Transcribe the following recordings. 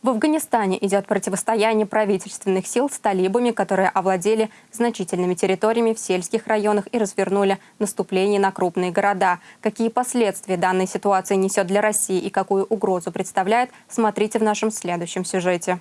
В Афганистане идет противостояние правительственных сил с талибами, которые овладели значительными территориями в сельских районах и развернули наступление на крупные города. Какие последствия данная ситуация несет для России и какую угрозу представляет, смотрите в нашем следующем сюжете.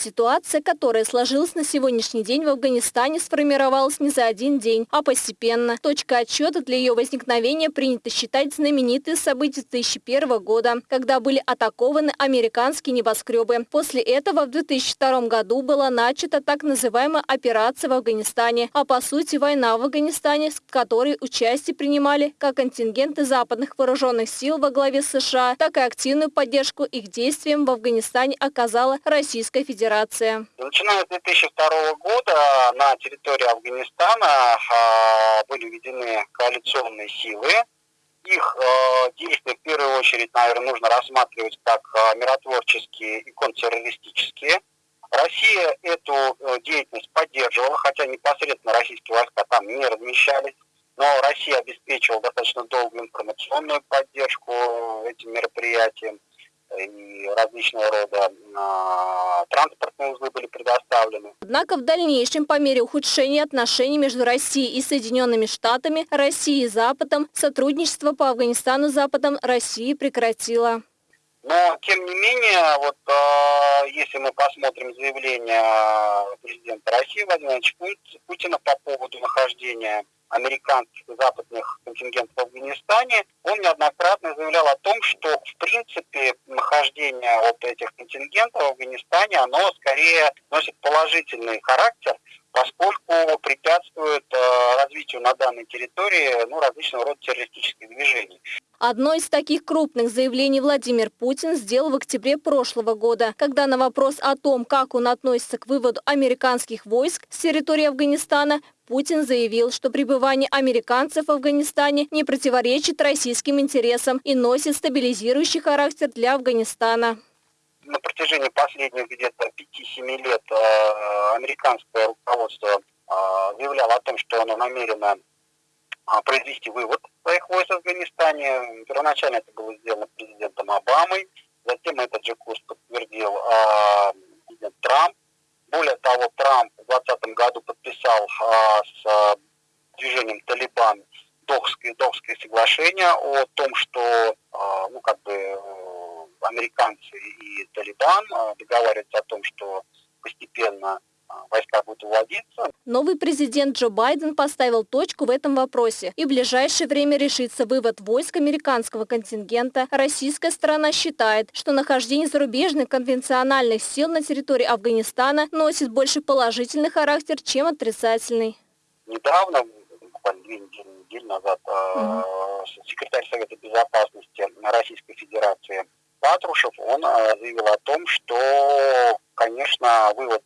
Ситуация, которая сложилась на сегодняшний день в Афганистане, сформировалась не за один день, а постепенно. Точка отсчета для ее возникновения принято считать знаменитые события 2001 года, когда были атакованы американские небоскребы. После этого в 2002 году была начата так называемая операция в Афганистане, а по сути война в Афганистане, в которой участие принимали как контингенты западных вооруженных сил во главе США, так и активную поддержку их действиям в Афганистане оказала Российская Федерация. Федерация. Начиная с 2002 года на территории Афганистана а, были введены коалиционные силы. Их а, действия в первую очередь, наверное, нужно рассматривать как а, миротворческие и контртеррористические. Россия эту э, деятельность поддерживала, хотя непосредственно российские войска там не размещались. Но Россия обеспечивала достаточно долгую информационную поддержку этим мероприятиям и различного рода э, транспортные узлы были предоставлены. Однако в дальнейшем, по мере ухудшения отношений между Россией и Соединенными Штатами, Россией и Западом, сотрудничество по Афганистану с Западом России прекратила. Но, тем не менее, вот э, если мы посмотрим заявление президента России Владимира Путина по поводу нахождения американских и западных контингентов в Афганистане, он неоднократно заявлял о том, что в принципе нахождение вот этих контингентов в Афганистане, оно скорее носит положительный характер, поскольку препятствует развитию на данной территории ну, различного рода террористических движений. Одно из таких крупных заявлений Владимир Путин сделал в октябре прошлого года, когда на вопрос о том, как он относится к выводу американских войск с территории Афганистана, Путин заявил, что пребывание американцев в Афганистане не противоречит российским интересам и носит стабилизирующий характер для Афганистана. На протяжении последних где-то 5-7 лет э, американское руководство э, заявляло о том, что оно намерено э, произвести вывод своих войск в Афганистане. Первоначально это было сделано президентом Обамой, затем этот же курс подтвердил президент Трамп. Более того, Трамп в 2020 году подписал а, с а, движением Талибан Дохское, Дохское соглашение о том, что а, ну, как бы, э, американцы и Талибан а, договариваются о том, что постепенно войска будут уводиться. Новый президент Джо Байден поставил точку в этом вопросе. И в ближайшее время решится вывод войск американского контингента. Российская сторона считает, что нахождение зарубежных конвенциональных сил на территории Афганистана носит больше положительный характер, чем отрицательный. Недавно, буквально две недели, недели назад, угу. секретарь Совета Безопасности Российской Федерации Патрушев, он э, заявил о том, что, конечно, вывод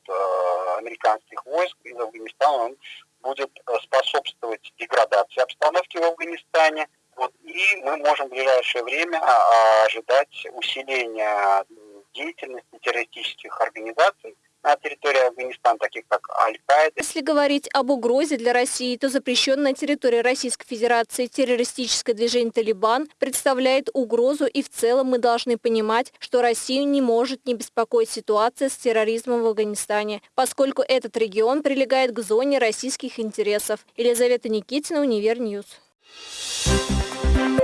войск из Афганистана он будет э, способствовать деградации обстановки в Афганистане. Вот, и мы можем в ближайшее время а, ожидать усиления деятельности террористических организаций на территории Афганистана, таких как Аль-Каида. Если говорить об угрозе для России, то запрещенная на территории Российской Федерации террористическое движение «Талибан» представляет угрозу и в целом мы должны понимать, что Россию не может не беспокоить ситуация с терроризмом в Афганистане, поскольку этот регион прилегает к зоне российских интересов. Елизавета Никитина, Univer News. Thank you.